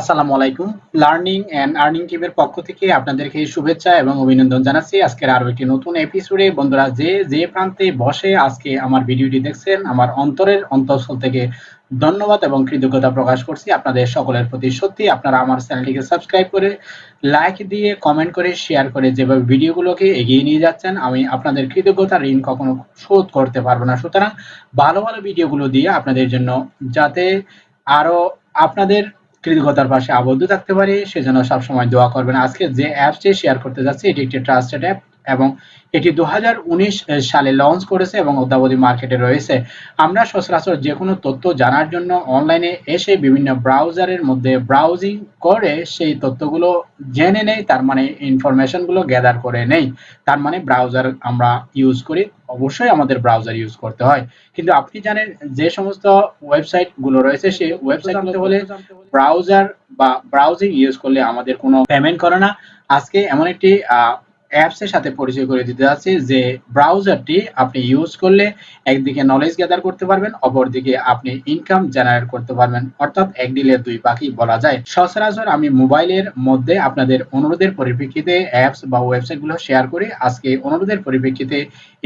আসসালামু আলাইকুম। Learning and earning টিমের পক্ষ থেকে আপনাদেরকে শুভেচ্ছা এবং অভিনন্দন জানাচ্ছি। আজকের আরও একটি নতুন এপিসোডে বন্ধুরা যে যে প্রান্তে বসে আজকে আমার ভিডিওটি দেখছেন, আমার অন্তরের অন্তঃস্থল থেকে ধন্যবাদ এবং কৃতজ্ঞতা প্রকাশ করছি আপনাদের সকলের প্রতি। সত্যি আপনারা আমার চ্যানেলটিকে সাবস্ক্রাইব করে লাইক দিয়ে কমেন্ট করে শেয়ার করে যেভাবে ভিডিওগুলোকে এগিয়ে নিয়ে যাচ্ছেন, আমি আপনাদের কৃতজ্ঞতা ঋণ কখনো শোধ করতে পারব না। সুতরাং ভালো ভালো ভিডিওগুলো দিয়ে আপনাদের জন্য যাতে আরও আপনাদের কৃতজ্ঞতার পাশে আবদ্ধ থাকতে পারে। সেজন্য সবসময় দোয়া করবেন। আজকে যে অ্যাপসটি শেয়ার করতে যাচ্ছি, এটি একটি ট্রাস্টেড অ্যাপ এবং এটি দু হাজার উনিশ সালে লঞ্চ করেছে এবং অদ্যাবধি মার্কেটে রয়েছে। আমরা সচরাচর যে কোনো তথ্য জানার জন্য অনলাইনে এসে বিভিন্ন ব্রাউজারের মধ্যে ব্রাউজিং করে সেই তথ্যগুলো জেনে নেই তার মানে ইনফরমেশনগুলো গ্যাদার করে নেই। তার মানে ব্রাউজার আমরা ইউজ করি অবশ্যই আমাদের ব্রাউজার ইউজ করতে হয়। কিন্তু আপনি জানেন যে সমস্ত ওয়েবসাইটগুলো রয়েছে সেই ওয়েবসাইট হলে ব্রাউজার বা ব্রাউজিং ইউজ করলে আমাদের কোনো পেমেন্ট করে না। আজকে এমন একটি অ্যাপস এর সাথে পরিচয় করে দিতে যাচ্ছি যে ব্রাউজারটি আপনি ইউজ করলে একদিকে নলেজ গ্যাদার করতে পারবেন, অপরদিকে আপনি ইনকাম জেনারেট করতে পারবেন। অর্থাৎ এক ডিলের দুই পাখি বলা যায়। সচরাচর আমি মোবাইলের মধ্যে আপনাদের অনুরোধের পরিপ্রেক্ষিতে অ্যাপস বা ওয়েবসাইটগুলো শেয়ার করি। আজকে অনুরোধের পরিপ্রেক্ষিতে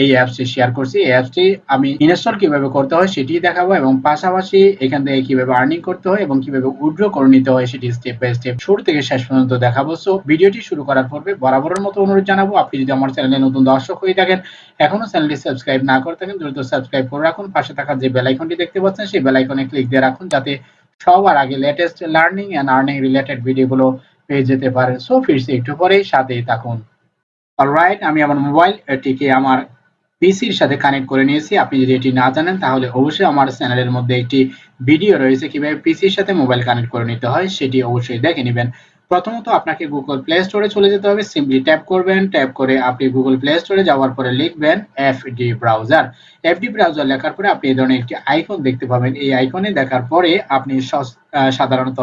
এই অ্যাপসটি শেয়ার করছি। এই অ্যাপসটি আমি ইনস্টল কীভাবে করতে হয় সেটি দেখাবো এবং পাশাপাশি এখান থেকে কীভাবে আর্নিং করতে হয় এবং কীভাবে উইথড্র করে নিতে হয় সেটি স্টেপ বাই স্টেপ শুরু থেকে শেষ পর্যন্ত দেখাবো। সো ভিডিওটি শুরু করার পূর্বে বরাবরের মতো অনুরোধ জানাব। আপনি যদি আমার চ্যানেলে নতুন দর্শক হয়ে থাকেন, এখনও চ্যানেলটি সাবস্ক্রাইব না করে থাকেন, দ্রুত সাবস্ক্রাইব করে রাখুন। পাশে থাকা যে বেল আইকনটি দেখতে পাচ্ছেন, সেই বেল আইকনে ক্লিক দিয়ে রাখুন, যাতে সবার আগে latest learning and earning related ভিডিওগুলো পেয়ে যেতে পারেন। সো ফিরছি একটু পরেই সাথেই থাকুন। অলরাইট আমি আমার মোবাইলটিকে আমার পিসির সাথে কানেক্ট করে নিয়েছি। আপনি যদি এটি না জানেন, তাহলে অবশ্যই আমার চ্যানেলের মধ্যে একটি ভিডিও রয়েছে। কীভাবে পিসির সাথে মোবাইল কানেক্ট করে নিতে হয়, সেটি অবশ্যই দেখে নেবেন। প্রথমত আপনাকে গুগল প্লে স্টোরে চলে যেতে হবে। সিম্পলি ট্যাপ করবেন। ট্যাপ করে আপনি গুগল প্লে স্টোরে যাওয়ার পরে লিখবেন এফডি ব্রাউজার এফডি ব্রাউজার লেখার পরে আপনি এই ধরনের একটি আইকন দেখতে পাবেন। এই আইকনে দেখার পরে আপনি সাধারণত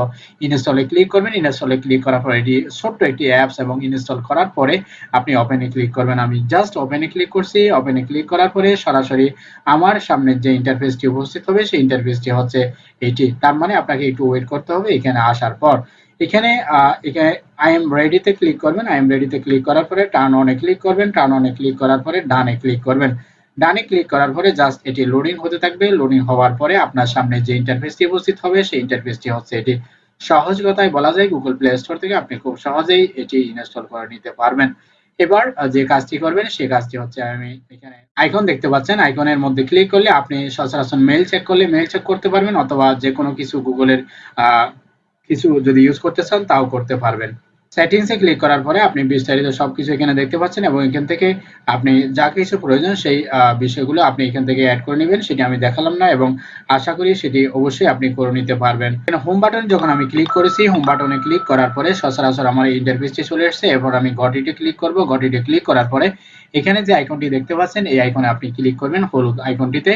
ইনস্টলে ক্লিক করবেন। ইনস্টলে ক্লিক করার পরে এটি ছোট্ট একটি অ্যাপস এবং ইনস্টল করার পরে আপনি ওপেনে ক্লিক করবেন। আমি জাস্ট ওপেনে ক্লিক করছি। ওপেনে ক্লিক করার পরে সরাসরি আমার সামনে যে ইন্টারফেসটি উপস্থিত হবে, সেই ইন্টারফেসটি হচ্ছে এটি। তার মানে আপনাকে একটু ওয়েট করতে হবে এখানে আসার পর। এখানে এখানে আই এম রেডিতে ক্লিক করবেন। আই এম রেডিতে ক্লিক করার পরে টার্ন অনে ক্লিক করবেন। টার্ন অনে ক্লিক করার পরে ডানে ক্লিক করবেন। ডানে ক্লিক করার পরে জাস্ট এটি লোডিং হতে থাকবে। লোডিং হওয়ার পরে আপনার সামনে যে ইন্টারফেসটি উপস্থিত হবে, সেই ইন্টারফেসটি হচ্ছে এটি সহজ কথায় বলা যায় গুগল প্লে স্টোর থেকে আপনি খুব সহজেই এটি ইনস্টল করে নিতে পারবেন। এবার যে কাজটি করবেন, সেই কাজটি হচ্ছে আমি এখানে আইকন দেখতে পাচ্ছেন। আইকনের মধ্যে ক্লিক করলে আপনি সচরাচর মেল চেক করলে মেল চেক করতে পারবেন, অথবা যে কোনো কিছু গুগলের কিছু যদি ইউজ করতে চান, তাও করতে পারবেন। সেটিংসে ক্লিক করার পরে আপনি বিস্তারিত সবকিছু এখানে দেখতে পাচ্ছেন এবং এখান থেকে আপনি যা কিছু প্রয়োজন সেই বিষয়গুলো আপনি এখান থেকে অ্যাড করে নেবেন, সেটি আমি দেখালাম না এবং আশা করি সেটি অবশ্যই আপনি করে নিতে পারবেন। হোম বাটন যখন আমি ক্লিক করেছি হোম বাটনে ক্লিক করার পরে সচরাচর আমার ইন্টারফেসটি চলে এসেছে এরপর আমি গটিতে ক্লিক করব। গটিতে ক্লিক করার পরে এখানে যে আইকনটি দেখতে পাচ্ছেন, এই আইকনে আপনি ক্লিক করবেন হলুদ আইকনটিতে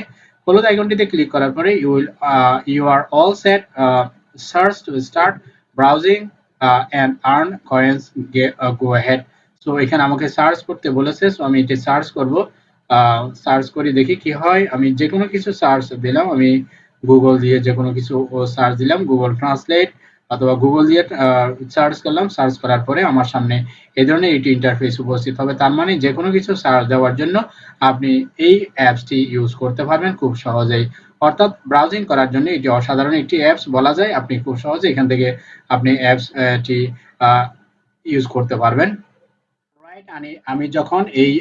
হলুদ আইকনটিতে ক্লিক করার পরে you will you are all set search to start browsing uh, and earn coins uh, go ahead. So এখানে আমাকে সার্চ করতে বলেছে সো আমি এটি সার্চ করব। সার্চ করে দেখি কি হয়। আমি যে কোনো কিছু সার্চ দিলাম আমি গুগল দিয়ে যে কোনো কিছু সার্চ দিলাম গুগল ট্রান্সলেট অথবা গুগল দিয়ে সার্চ করলাম সার্চ করার পরে আমার সামনে এই ধরনের এটি ইন্টারফেস উপস্থিত হবে। তার মানে যে কোনো কিছু সার্চ দেওয়ার জন্য আপনি এই অ্যাপসটি ইউজ করতে পারবেন খুব সহজেই। অর্থাৎ ব্রাউজিং করার জন্য এটি অসাধারণ একটি অ্যাপস বলা যায়। আপনি খুব সহজে এখান থেকে আপনি অ্যাপসটি ইউজ করতে পারবেন। আমি যখন এই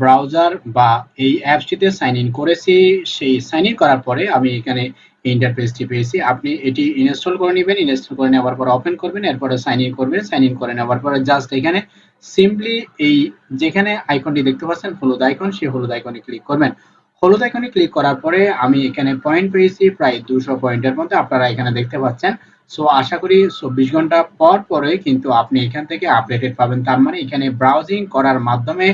ব্রাউজার বা এই অ্যাপসটিতে সাইন ইন করেছি, সেই সাইন ইন করার পরে আমি এখানে ইন্টারফেসটি পেয়েছি আপনি এটি ইনস্টল করে নেবেন ইনস্টল করে নেওয়ার পর ওপেন করবেন, এরপরে সাইন ইন করবেন সাইন ইন করে নেওয়ার পরে জাস্ট এখানে সিম্পলি এই যেখানে আইকনটি দেখতে পাচ্ছেন, হলুদ আইকন সেই হলুদ আইকনে ক্লিক করবেন। হলুদ আইকনে ক্লিক করার পরে আমি এখানে পয়েন্ট পেয়েছি, প্রায় দুশো পয়েন্টের মধ্যে আপনারা এখানে দেখতে পাচ্ছেন। সো আশা করি চব্বিশ ঘণ্টা পর পরে কিন্তু আপনি এখান থেকে আপডেটেড পাবেন। তার মানে এখানে ব্রাউজিং করার মাধ্যমে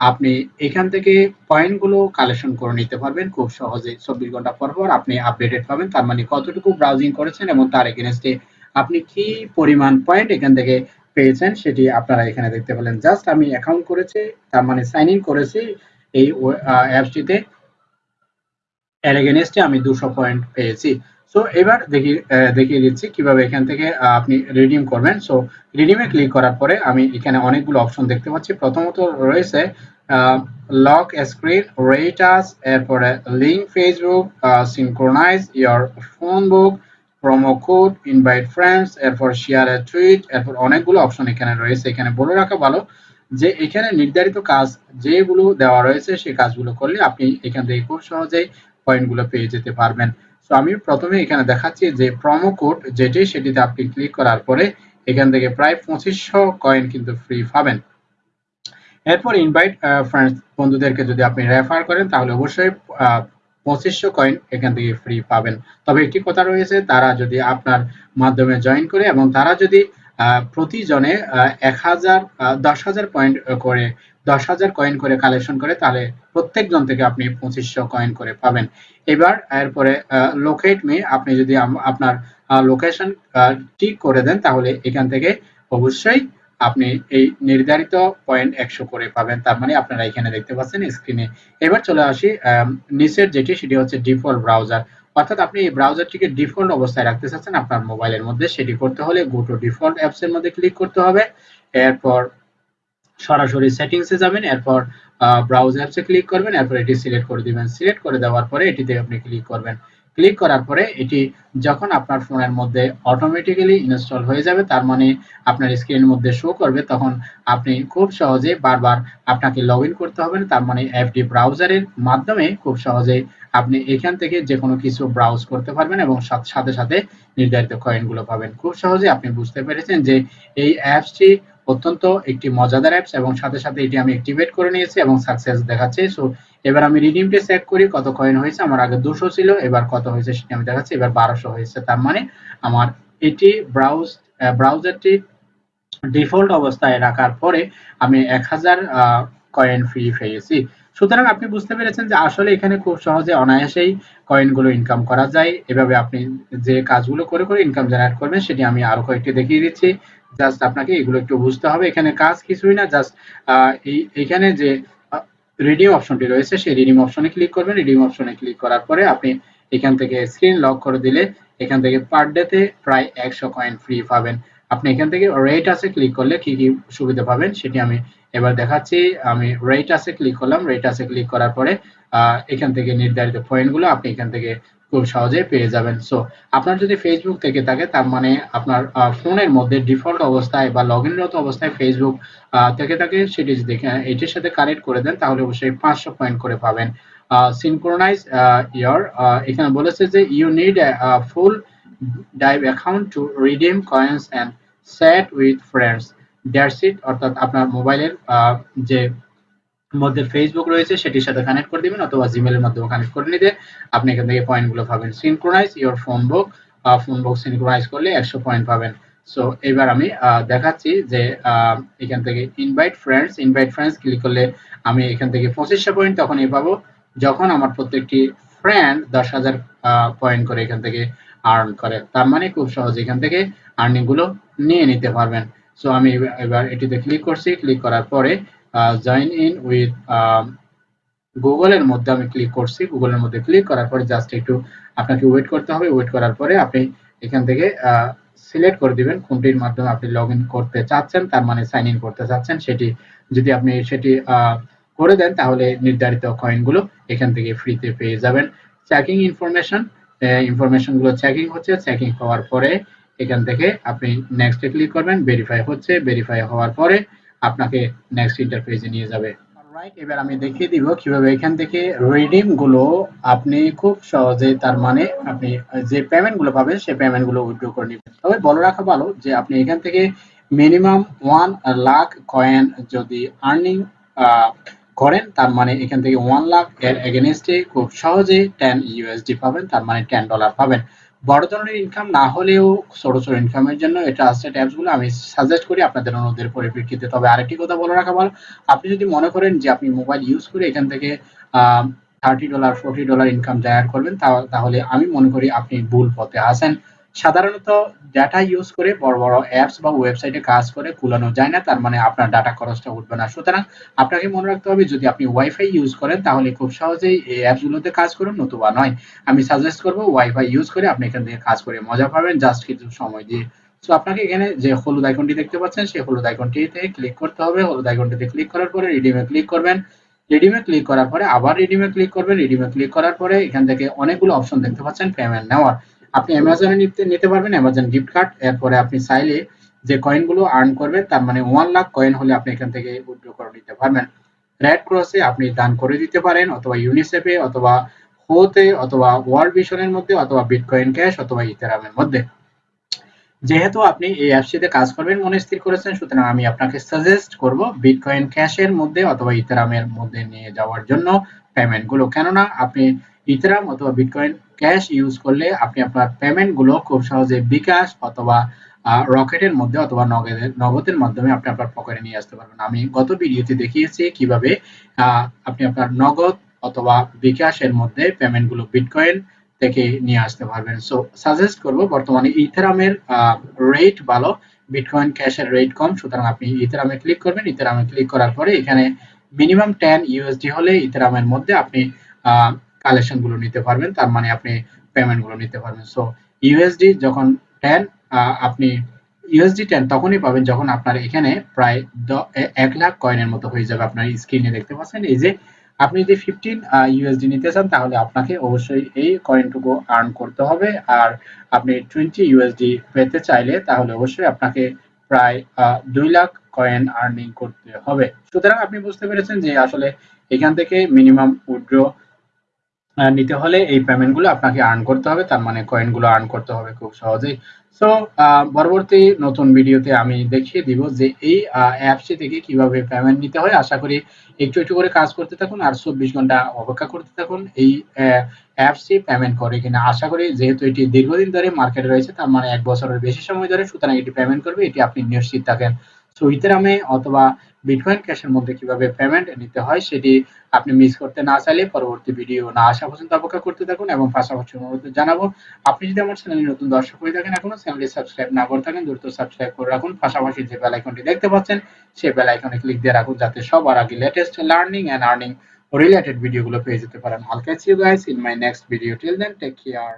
আপনি এখান থেকে পয়েন্টগুলো কালেকশন করে নিতে পারবেন। খুব সহজে চব্বিশ ঘণ্টা পর পর আপনি আপডেটেড পাবেন। তার মানে কতটুকু ব্রাউজিং করেছেন এবং তার এগেনস্টে আপনি কি পরিমাণ পয়েন্ট এখান থেকে পেয়েছেন সেটি আপনারা এখানে দেখতে পেলেন। জাস্ট আমি অ্যাকাউন্ট করেছি, তার মানে সাইন ইন করেছি এই অ্যাপসটিতে এর এগেনস্টে আমি দুশো পয়েন্ট পেয়েছি। সো এবার দেখি দেখিয়ে দিচ্ছি কীভাবে এখান থেকে আপনি রিডিম করবেন। সো রিডিমে ক্লিক করার পরে আমি এখানে অনেকগুলো অপশন দেখতে পাচ্ছি। প্রথমত রয়েছে লক স্ক্রিন রেটাস এরপরে link Facebook synchronise your phone book promo code invite friends এরপর শেয়ার এ টুইট এরপর অনেকগুলো অপশন এখানে রয়েছে। এখানে বলে রাখা ভালো যে, এখানে নির্ধারিত কাজ যেগুলো দেওয়া রয়েছে সেই কাজগুলো করলে আপনি এখান থেকে খুব সহজেই পয়েন্টগুলো পেয়ে যেতে পারবেন। তো আমি প্রথমে এখানে দেখাচ্ছি যে প্রোমো কোড যেটি, সেটিতে আপনি ক্লিক করার পরে এখান থেকে প্রায় পঁচিশশো কয়েন কিন্তু ফ্রি পাবেন। এরপর ইনভাইট ফ্রেন্ডস বন্ধুদেরকে যদি আপনি রেফার করেন, তাহলে অবশ্যই পঁচিশশো কয়েন এখান থেকে ফ্রি পাবেন। তবে একটি কথা রয়েছে, তারা যদি আপনার মাধ্যমে জয়েন করে এবং তারা যদি প্রতিজনে এক হাজার দশ হাজার পয়েন্ট করে, দশ হাজার কয়েন করে কালেকশন করে, তাহলে প্রত্যেকজন থেকে আপনি পঁচিশশো কয়েন করে পাবেন। এবার এরপরে লোকেট মি আপনি যদি আপনার লোকেশন ঠিক করে দেন, তাহলে এখান থেকে অবশ্যই আপনি এই নির্ধারিত পয়েন্ট একশো করে পাবেন। তার মানে আপনারা এখানে দেখতে পাচ্ছেন স্ক্রিনে এবার চলে আসি নিচের যেটি, সেটি হচ্ছে ডিফল্ট ব্রাউজার অর্থাৎ আপনি এই ব্রাউজারটিকে ডিফল্ট অবস্থায় রাখতে চাচ্ছেন, আপনার মোবাইলের মধ্যে, সেটি করতে হলে গো টু ডিফল্ট অ্যাপস এর মধ্যে ক্লিক করতে হবে। এরপর সরাসরি সেটিংসে যাবেন, এরপর ব্রাউজ অ্যাপসে ক্লিক করবেন, এরপর এটি সিলেক্ট করে দিবেন। সিলেক্ট করে দেওয়ার পরে এটিতে আপনি ক্লিক করবেন। ক্লিক করার পরে এটি যখন আপনার ফোনের মধ্যে অটোমেটিক্যালি ইনস্টল হয়ে যাবে, তার মানে আপনার স্ক্রিনের মধ্যে শো করবে, তখন আপনি খুব সহজে বারবার আপনাকে লগ করতে হবে। না তার মানে অ্যাপটি ব্রাউজারের মাধ্যমে খুব সহজে আপনি এখান থেকে যে কোনো কিছু ব্রাউজ করতে পারবেন এবং সাথে সাথে নির্ধারিত কয়েনগুলো পাবেন। খুব সহজে আপনি বুঝতে পেরেছেন যে এই অ্যাপসটি অত্যন্ত একটি মজাদার অ্যাপস এবং সাথে সাথে এটি আমি অ্যাক্টিভেট করে নিয়েছি এবং সাকসেস দেখাচ্ছে। সো এবার আমি রিডিমটা চেক করি, কত কয়েন হয়েছে, আমার আগে দুশো ছিল, এবার কত হয়েছে সেটা আমি দেখাচ্ছি, এবার বারোশো হয়েছে। তার মানে আমার এটি ব্রাউজ ব্রাউজারটি ডিফল্ট অবস্থায় রাখার পরে আমি এক হাজার কয়েন ফ্রি পেয়েছি। সুতরাং আপনি বুঝতে পেরেছেন যে আসলে এখানে খুব সহজে অনায়াসেই কয়েনগুলো ইনকাম করা যায়। এভাবে আপনি যে কাজগুলো করে করে ইনকাম জেনারেট করবেন, সেটি আমি আরও কয়েকটি দেখিয়ে দিচ্ছি। জাস্ট আপনাকে এগুলো একটু বুঝতে হবে। এখানে কাজ কিছুই না জাস্ট এখানে যে রিডিম অপশনটি রয়েছে, সেই রিডিম অপশনে ক্লিক করবেন। রিডিম অপশনে ক্লিক করার পরে আপনি এখান থেকে স্ক্রিন লক করে দিলে এখান থেকে পার ডেতে প্রায় একশো কয়েন ফ্রি পাবেন। আপনি এখান থেকে রেট আছে ক্লিক করলে কি কি সুবিধা পাবেন সেটি আমি এবার দেখাচ্ছি। আমি রেট আছে ক্লিক করলাম। রেট আছে ক্লিক করার পরে এখান থেকে নির্ধারিত পয়েন্টগুলো আপনি এখান থেকে খুব সহজে পেয়ে যাবেন। সো আপনার যদি ফেসবুক থেকে থাকে, তার মানে আপনার ফোনের মধ্যে ডিফল্ট অবস্থায় বা লগ ইনরত অবস্থায় ফেসবুক থেকে থাকে, সেটি যদি এটির সাথে কানেক্ট করে দেন, তাহলে অবশ্যই পাঁচশো পয়েন্ট করে পাবেন। সিনক্রোনাইজ ইয়ার এখানে বলেছে যে you need Fulldive account to redeem coins and set with friends that's it অর্থাৎ আপনার মোবাইলের যে মধ্যে ফেসবুক রয়েছে, সেটির সাথে কানেক্ট করে দিবেন অথবা জিমেলের মাধ্যমে কানেক্ট করে নিতে। আপনি এখান থেকে পয়েন্টগুলো পাবেন synchronise your phone book phone book synchronise করলে একশো পয়েন্ট পাবেন। সো এবার আমি দেখাচ্ছি যে এখান থেকে invite friends invite friends click করলে আমি এখান থেকে পঁচিশশো পয়েন্ট তখনই পাবো। যখন আমার প্রত্যেকটি ফ্রেন্ড দশ হাজার পয়েন্ট করে এখান থেকে আর্ন করে। তার মানে খুব সহজ এখান থেকে আর্নিংগুলো নিয়ে নিতে পারবেন। সো আমি এবার এটিতে ক্লিক করছি। ক্লিক করার পরে জয়েন ইন উইথ গুগলের মধ্যে আমি ক্লিক করছি। গুগলের মধ্যে ক্লিক করার পরে জাস্ট একটু আপনাকে ওয়েট করতে হবে। ওয়েট করার পরে আপনি এখান থেকে সিলেক্ট করে দিবেন। কোনটির মাধ্যমে আপনি লগ করতে চাচ্ছেন, তার মানে সাইন ইন করতে চাচ্ছেন, সেটি যদি আপনি সেটি করে দেন, তাহলে নির্ধারিত কয়েনগুলো এখান থেকে ফ্রিতে পেয়ে যাবেন। চেকিং ইনফরমেশন ইনফরমেশনগুলো চেকিং হচ্ছে। চেকিং হওয়ার পরে এখান থেকে আপনি নেক্সটে ক্লিক করবেন। ভেরিফাই হচ্ছে। ভেরিফাই হওয়ার পরে আপনাকে নেক্সট ইন্টারফেসে নিয়ে যাবে। রাইট এবার আমি দেখিয়ে দিব কীভাবে এখান থেকে রিডিমগুলো আপনি খুব সহজে তার মানে আপনি যে পেমেন্টগুলো পাবেন সেই পেমেন্টগুলো উইথড্র করে নেবেন। তবে বলে রাখা ভালো যে আপনি এখান থেকে মিনিমাম ওয়ান লাখ কয়েন যদি আর্নিং করেন, তার মানে এখান থেকে ওয়ান লাখ এর এগেনস্টে খুব সহজে টেন ইউএসডি পাবেন, তার মানে টেন ডলার পাবেন। বড় ধরনের ইনকাম না হলেও ছোট ছোট ইনকামের জন্য এটা আসছে অ্যাপসগুলো আমি সাজেস্ট করি আপনাদের অনুরোধের পরিপ্রেক্ষিতে। তবে আরেকটি কথা বলে রাখা ভালো, আপনি যদি মনে করেন যে আপনি মোবাইল ইউজ করে এখান থেকে thirty dollar forty dollar income জায়গা করবেন তাহলে আমি মনে করি আপনি ভুল পথে আসেন সাধারণত ডাটা ইউজ করে বড় বড় অ্যাপস বা ওয়েবসাইটে কাজ করে কুলানো যায় না, তার মানে আপনার ডাটা খরচটা উঠবে না। সুতরাং আপনাকে মনে রাখতে হবে, যদি আপনি ওয়াইফাই ইউজ করেন, তাহলে খুব সহজেই এই অ্যাপসগুলোতে কাজ করুন, নতুবা নয়। আমি সাজেস্ট করব ওয়াইফাই ইউজ করে আপনি এখান থেকে কাজ করে মজা পাবেন জাস্ট কিছু সময় দিয়ে। সো আপনাকে এখানে যে হলুদ আইকনটি দেখতে পাচ্ছেন, সেই হলুদ আইকনটিতে ক্লিক করতে হবে। হলুদ আইকনটিতে ক্লিক করার পরে রিডিমে ক্লিক করবেন। রিডিমে ক্লিক করার পরে আবার রিডিমে ক্লিক করবেন। রিডিমে ক্লিক করার পরে এখান থেকে অনেকগুলো অপশন দেখতে পাচ্ছেন পেমেন্ট নেওয়ার। আপনি অ্যামাজনে নিতে নিতে পারবেন অ্যামাজন গিফট কার্ড এরপরে আপনি চাইলে যে কয়েনগুলো আর্ন করবেন, তার মানে ওয়ান লাখ কয়েন হলে আপনি এখান থেকে উইথড্র করে নিতে পারবেন। রেড ক্রসে আপনি দান করে দিতে পারেন, অথবা ইউনিসেফে অথবা হোতে অথবা ওয়ার্ল্ড ভিশনের মধ্যে, অথবা বিটকয়েন ক্যাশ অথবা ইথেরামের মধ্যে। যেহেতু আপনি এই অ্যাপসটিতে কাজ করবেন, মনে স্থির করেছেন, সুতরাং আমি আপনাকে সাজেস্ট করব বিটকয়েন ক্যাশের মধ্যে অথবা ইথেরামের মধ্যে নিয়ে যাওয়ার জন্য পেমেন্টগুলো কেননা আপনি ইথেরাম অথবা বিটকয়েন ক্যাশ ইউজ করলে আপনি আপনার পেমেন্টগুলো খুব সহজে বিকাশ অথবা রকেটের মধ্যে অথবা নগদের নগদের মাধ্যমে আপনি আপনার পকেটে নিয়ে আসতে পারবেন। আমি গত ভিডিওতে দেখিয়েছি কীভাবে আপনি আপনার নগদ অথবা বিকাশের মধ্যে পেমেন্টগুলো বিটকয়েন থেকে নিয়ে আসতে পারবেন। সো সাজেস্ট করব, বর্তমানে ইথেরামের রেট ভালো, বিটকয়েন ক্যাশের রেট কম, সুতরাং আপনি ইথেরামে ক্লিক করবেন। ইথেরামে ক্লিক করার পরে এখানে মিনিমাম টেন ইউএসডি হলে ইথেরামের মধ্যে আপনি কালেকশনগুলো নিতে পারবেন, তার মানে আপনি পেমেন্টগুলো নিতে পারবেন। সো ইউএসডি যখন টেন আপনি ইউএসডি টেন তখনই পাবেন যখন আপনার এখানে প্রায় এক লাখ কয়েনের মতো হয়ে যাবে আপনার স্ক্রিনে দেখতে পাচ্ছেন। এই যে আপনি যদি ফিফটিন ইউএসডি নিতে চান, তাহলে আপনাকে অবশ্যই এই কয়েনটুকু আর্ন করতে হবে। আর আপনি টোয়েন্টি ইউএসডি পেতে চাইলে, তাহলে অবশ্যই আপনাকে প্রায় দুই লাখ কয়েন আর্নিং করতে হবে। সুতরাং আপনি বুঝতে পেরেছেন যে আসলে এখান থেকে মিনিমাম উইথড্র নিতে হলে এই পেমেন্টগুলো আপনাকে আর্ন করতে হবে। তার মানে কয়েনগুলো আর্ন করতে হবে খুব সহজেই। সো পরবর্তী নতুন ভিডিওতে আমি দেখিয়ে দিব যে এই অ্যাপসটি থেকে কীভাবে পেমেন্ট নিতে হয়। আশা করি একটু একটু করে কাজ করতে থাকুন আর চব্বিশ ঘণ্টা অপেক্ষা করতে থাকুন এই অ্যাপসটি পেমেন্ট করে কিনা। আশা করি যেহেতু এটি দীর্ঘদিন ধরে মার্কেটে রয়েছে, তার মানে এক বছরের বেশি সময় ধরে সুতরাং এটি পেমেন্ট করবে। এটি আপনি নিশ্চিত থাকেন। সো ইথেরামে অথবা বিটকয়েন ক্যাশের মধ্যে কীভাবে পেমেন্ট নিতে হয় সেটি আপনি মিস করতে না চাইলে পরবর্তী ভিডিও না আসা পর্যন্ত অপেক্ষা করতে থাকুন এবং পাশাপাশি অনুরোধ জানাব, আপনি যদি আমার চ্যানেলে নতুন দর্শক হয়ে থাকেন এখনও চ্যানেলটি সাবস্ক্রাইব না করে থাকেন, দ্রুত সাবস্ক্রাইব করে রাখুন। পাশাপাশি যে বেল আইকনটি দেখতে পাচ্ছেন, সেই বেল আইকনে ক্লিক দিয়ে রাখুন যাতে সবার আগে latest learning and earning related ভিডিওগুলো পেয়ে যেতে পারেন। I'll catch you guys in my next video till then take care